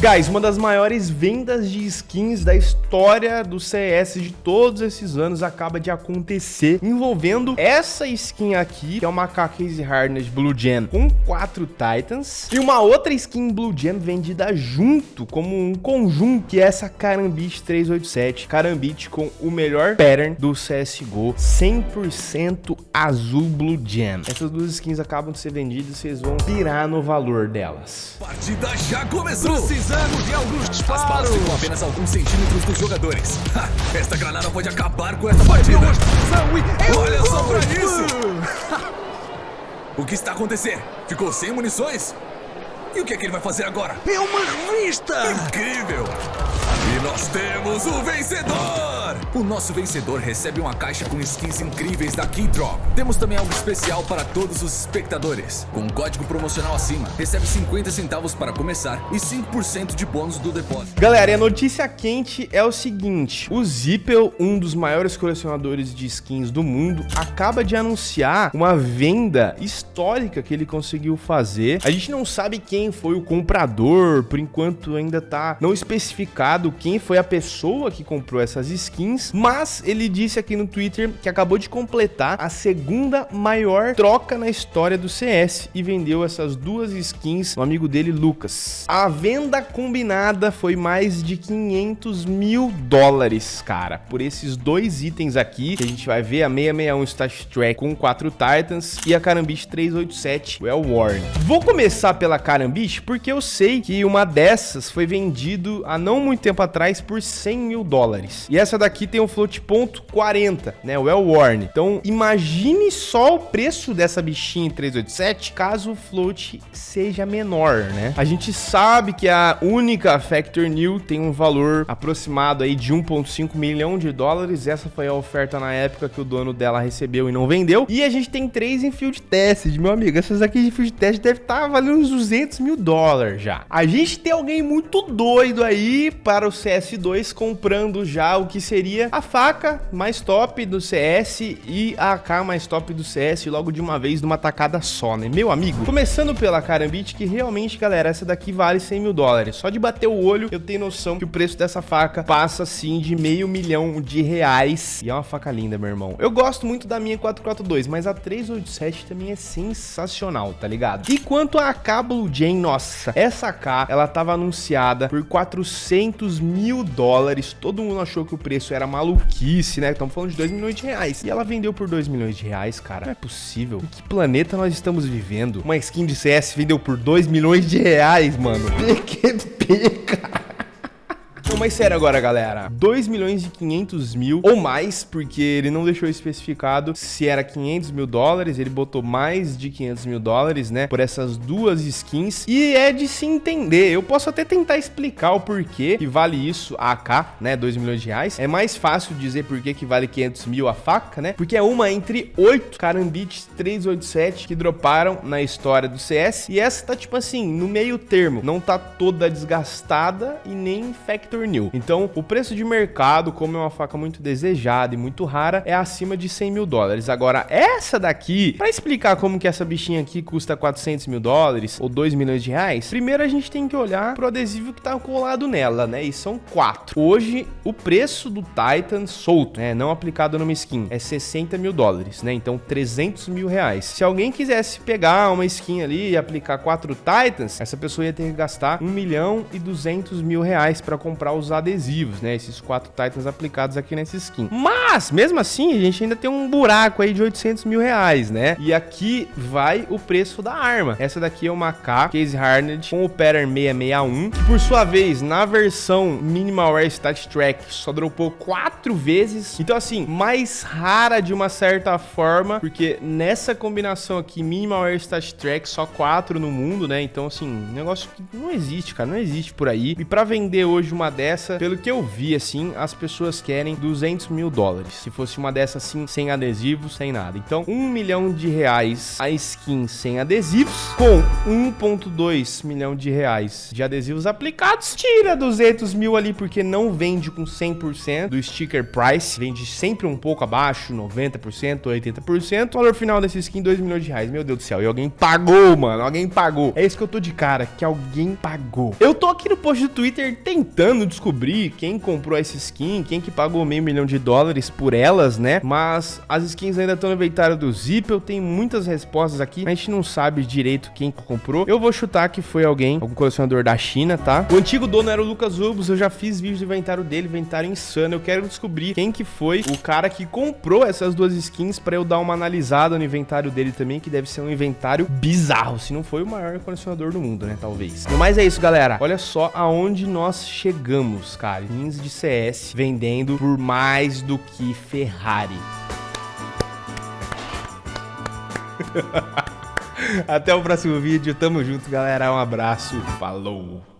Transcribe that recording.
Guys, uma das maiores vendas de skins da história do CS de todos esses anos acaba de acontecer, envolvendo essa skin aqui, que é uma Case Harness Blue Gen com quatro Titans, e uma outra skin Blue Gen vendida junto, como um conjunto, que é essa Karambit 387, Karambit com o melhor pattern do CSGO, 100% azul Blue Gen. Essas duas skins acabam de ser vendidas vocês vão pirar no valor delas. Partida já começou! Precisamos de alguns disparos! As balas ficam apenas alguns centímetros dos jogadores. Ha, esta granada pode acabar com essa partida! Olha só pra isso! o que está acontecendo? Ficou sem munições? E o que é que ele vai fazer agora? É uma revista! Incrível! E nós temos o vencedor! O nosso vencedor recebe uma caixa com skins incríveis da Keydrop. Temos também algo especial para todos os espectadores. Com um código promocional acima, recebe 50 centavos para começar e 5% de bônus do depósito. Galera, a notícia quente é o seguinte. O Zippel, um dos maiores colecionadores de skins do mundo, acaba de anunciar uma venda histórica que ele conseguiu fazer. A gente não sabe quem foi o comprador, por enquanto ainda tá não especificado quem foi a pessoa que comprou essas skins, mas ele disse aqui no Twitter que acabou de completar a segunda maior troca na história do CS e vendeu essas duas skins no amigo dele, Lucas. A venda combinada foi mais de 500 mil dólares, cara, por esses dois itens aqui, que a gente vai ver a 661 Stash Track com 4 Titans e a Karambit 387 Well Worn. Vou começar pela Karambit porque eu sei que uma dessas foi vendido há não muito tempo atrás por 100 mil dólares. E essa daqui tem um float ponto 40, né? Well worn. Então, imagine só o preço dessa bichinha em 387 caso o float seja menor, né? A gente sabe que a única Factor New tem um valor aproximado aí de 1.5 milhão de dólares. Essa foi a oferta na época que o dono dela recebeu e não vendeu. E a gente tem três em field test, meu amigo. Essas aqui de field test deve estar tá valendo uns 200 mil dólares já. A gente tem alguém muito doido aí para o CS2 comprando já o que seria a faca mais top do CS e a AK mais top do CS logo de uma vez numa tacada só, né? Meu amigo, começando pela Karambit, que realmente, galera, essa daqui vale 100 mil dólares. Só de bater o olho, eu tenho noção que o preço dessa faca passa, assim, de meio milhão de reais. E é uma faca linda, meu irmão. Eu gosto muito da minha 442, mas a 387 também é sensacional, tá ligado? E quanto a AK Blue Jane, nossa, essa AK, ela tava anunciada por 400 mil dólares. Todo mundo achou que o preço era maluquice, né? Estamos falando de 2 milhões de reais. E ela vendeu por 2 milhões de reais, cara. Não é possível. Em que planeta nós estamos vivendo? Uma skin de CS vendeu por 2 milhões de reais, mano. PQP, cara. Não, mas sério agora, galera. 2 milhões e 500 mil ou mais, porque ele não deixou especificado se era 500 mil dólares. Ele botou mais de 500 mil dólares, né? Por essas duas skins. E é de se entender. Eu posso até tentar explicar o porquê que vale isso a AK, né? 2 milhões de reais. É mais fácil dizer por que vale 500 mil a faca, né? Porque é uma entre oito Karambit 387 que droparam na história do CS. E essa tá, tipo assim, no meio termo. Não tá toda desgastada e nem Factor Então, o preço de mercado, como é uma faca muito desejada e muito rara, é acima de 100 mil dólares. Agora, essa daqui, para explicar como que essa bichinha aqui custa 400 mil dólares ou 2 milhões de reais, primeiro a gente tem que olhar pro adesivo que tá colado nela, né? E são quatro. Hoje, o preço do Titan solto, né? Não aplicado numa skin, é 60 mil dólares, né? Então, 300 mil reais. Se alguém quisesse pegar uma skin ali e aplicar quatro Titans, essa pessoa ia ter que gastar 1 milhão e 200 mil reais para comprar os adesivos, né? Esses quatro Titans aplicados aqui nessa skin. Mas, mesmo assim, a gente ainda tem um buraco aí de 800 mil reais, né? E aqui vai o preço da arma. Essa daqui é uma K Case Harned com o pattern 661, que por sua vez, na versão Minimal Air Stat Track, só dropou quatro vezes. Então, assim, mais rara de uma certa forma, porque nessa combinação aqui, Minimal Air Stat Track, só quatro no mundo, né? Então, assim, negócio que não existe, cara, não existe por aí. E para vender hoje uma dessas, dessa, pelo que eu vi, assim, as pessoas querem 200 mil dólares. Se fosse uma dessa, assim, sem adesivos, sem nada. Então, 1 milhão de reais a skin sem adesivos, com 1.2 milhão de reais de adesivos aplicados, tira 200 mil ali, porque não vende com 100% do sticker price, vende sempre um pouco abaixo, 90%, 80%. O valor final dessa skin, 2 milhões de reais. Meu Deus do céu, e alguém pagou, mano, alguém pagou. É isso que eu tô de cara, que alguém pagou. Eu tô aqui no post do Twitter tentando descobrir quem comprou essa skin, quem que pagou meio milhão de dólares por elas, né? Mas as skins ainda estão no inventário do Zippel, tem muitas respostas aqui, a gente não sabe direito quem comprou. Eu vou chutar que foi alguém, algum colecionador da China, tá? O antigo dono era o Lucas Ubus, eu já fiz vídeo do inventário dele, inventário insano. Eu quero descobrir quem que foi o cara que comprou essas duas skins pra eu dar uma analisada no inventário dele também, que deve ser um inventário bizarro, se não foi o maior colecionador do mundo, né? Talvez. Mas é isso, galera. Olha só aonde nós chegamos, cara. Skins de CS vendendo por mais do que Ferrari. Até o próximo vídeo. Tamo junto, galera. Um abraço. Falou.